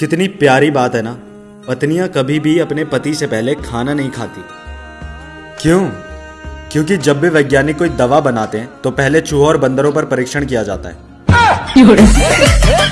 कितनी प्यारी बात है ना। पत्नियाँ कभी भी अपने पति से पहले खाना नहीं खाती। क्यों? क्योंकि जब भी वैज्ञानिक कोई दवा बनाते हैं तो पहले चूहों और बंदरों पर परीक्षण किया जाता है।